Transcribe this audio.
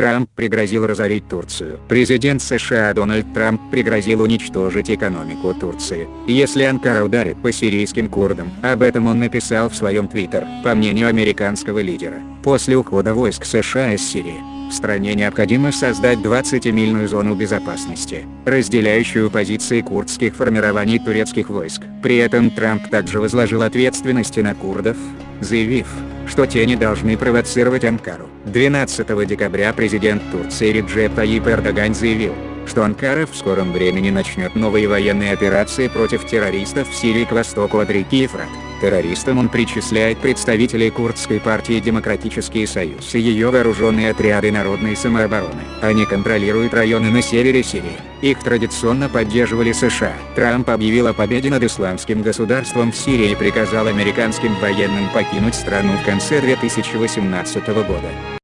Трамп пригрозил разорить Турцию. Президент США Дональд Трамп пригрозил уничтожить экономику Турции, если Анкара ударит по сирийским курдам. Об этом он написал в своем твиттер. По мнению американского лидера, после ухода войск США из Сирии, в стране необходимо создать 20-мильную зону безопасности, разделяющую позиции курдских формирований турецких войск. При этом Трамп также возложил ответственности на курдов, заявив, что те не должны провоцировать Анкару. 12 декабря президент Турции Реджеп Таyyip Эрдоган заявил, что Анкара в скором времени начнет новые военные операции против террористов в Сирии к востоку от реки Ефрат. Террористам он причисляет представителей курдской партии Демократический Союз и ее вооруженные отряды народной самообороны. Они контролируют районы на севере Сирии. Их традиционно поддерживали США. Трамп объявил о победе над исламским государством в Сирии и приказал американским военным покинуть страну в конце 2018 года.